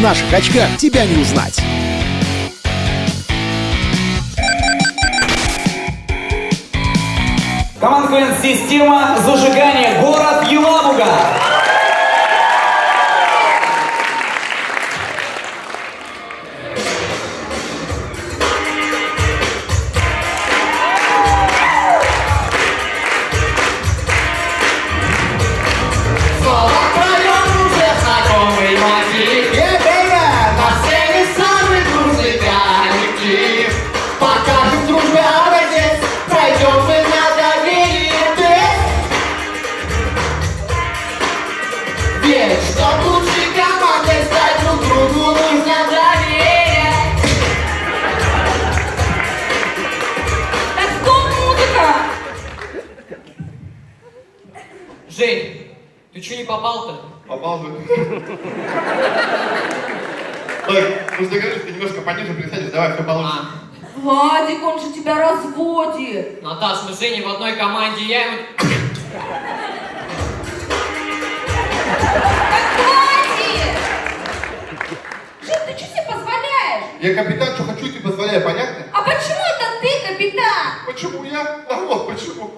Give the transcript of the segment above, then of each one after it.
наших очках тебя не узнать. Команда система зажигания город Елабуга. Бы. Так, мы же договорились, ты немножко пониже присядешь, давай, все получится. Владик, он же тебя разводит. Наташ, мы с Женей в одной команде, я ему... Так хватит! Жень, ты что себе позволяешь? Я капитан, что хочу, тебе позволяю, понятно? А почему это ты, капитан? Почему я? А вот почему.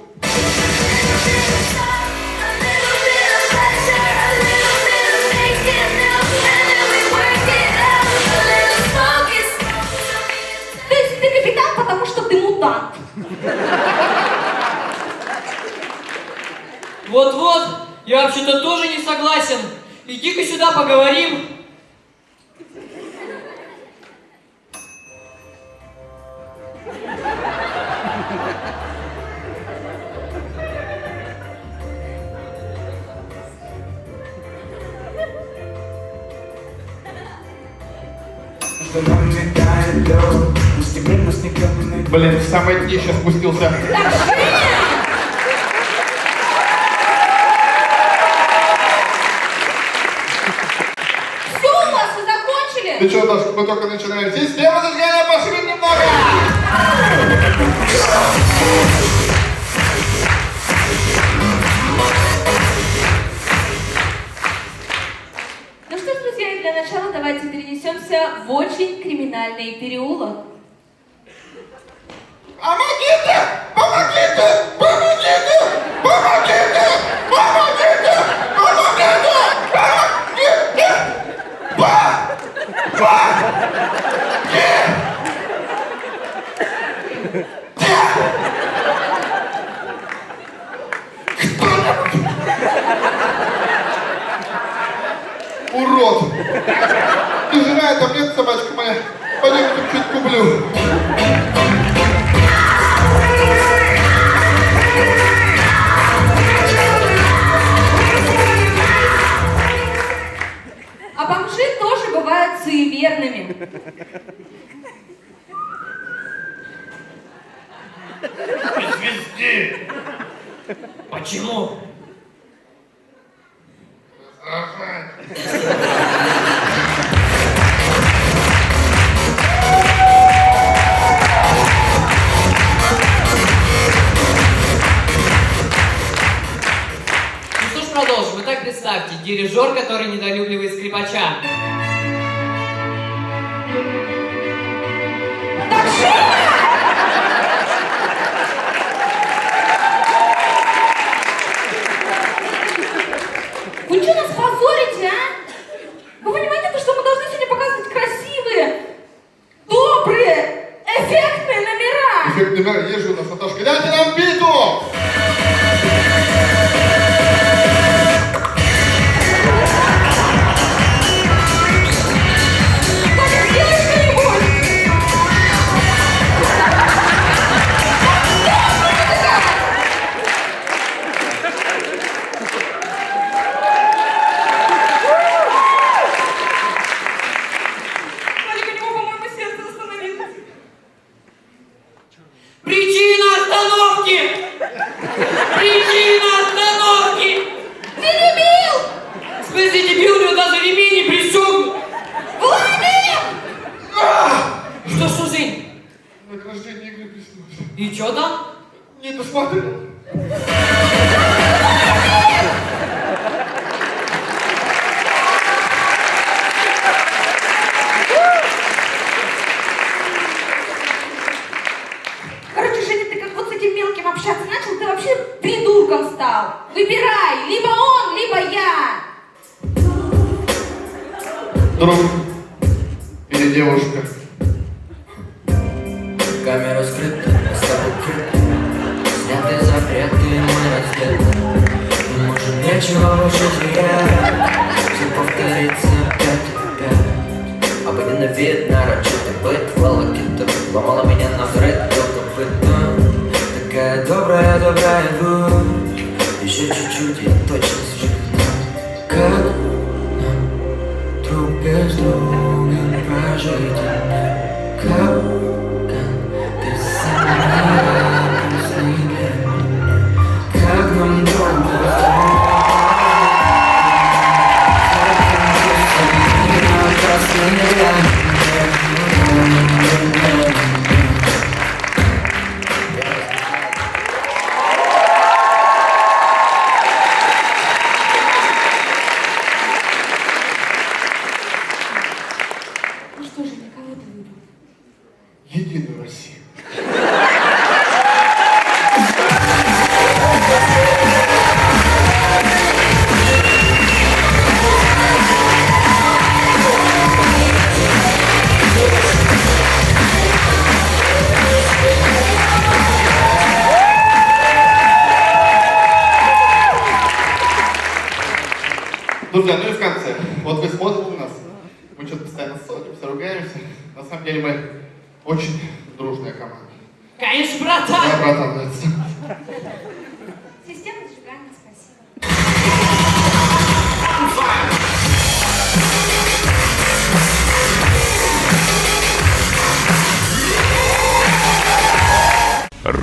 Вот-вот, я вообще-то тоже не согласен. Иди-ка сюда поговорим. Блин, в самое дне сейчас спустился. Все у вас, вы закончили? Ты что, Даш, мы только начинаем. Система зажигания пошли немного! Ну что ж, друзья, и для начала давайте перенесемся в очень криминальный переулок. Жена, там нет собачка моя. Пойдем чуть-чуть куплю. А бомжи тоже бывают суеверными. Свисти! Почему? Ну дирижер, который недолюбливает скрипача. Друг или девушка? Камера скрыта, с тобой крыта Сняты запреты, мы раздеты. Мы можем нечего больше терять Все повторится опять и опять Обыденный вид, нарочитый быт Волокита ломала меня на взрыв До копыта Такая добрая, добрая будь Еще чуть-чуть, я точно Thank you. Друзья, ну и в конце. Вот вы смотрите на нас, мы что-то постоянно ссоримся, ругаемся. На самом деле мы очень дружная команда. Конечно, Да, братан! братан, нравится.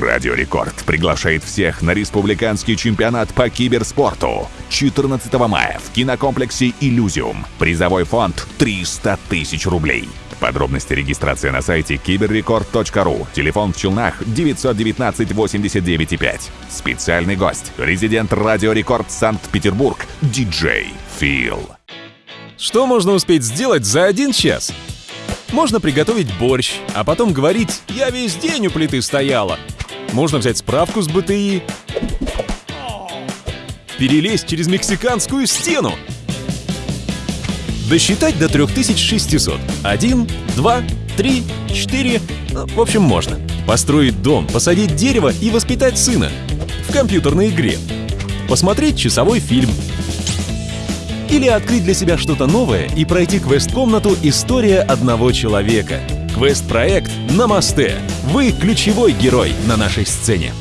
Радио Рекорд приглашает всех на республиканский чемпионат по киберспорту 14 мая в кинокомплексе «Иллюзиум». Призовой фонд 300 тысяч рублей. Подробности регистрация на сайте киберрекорд.ру. Телефон в Челнах 919 89 5. Специальный гость. Резидент Радио Рекорд Санкт-Петербург. Диджей Фил. Что можно успеть сделать за один час? Можно приготовить борщ, а потом говорить «я весь день у плиты стояла». Можно взять справку с БТИ, перелезть через мексиканскую стену, досчитать до 3600. Один, два, три, четыре. Ну, В общем, можно. Построить дом, посадить дерево и воспитать сына. В компьютерной игре. Посмотреть часовой фильм. Или открыть для себя что-то новое и пройти квест-комнату «История одного человека». Квест-проект «Намасте». Вы ключевой герой на нашей сцене.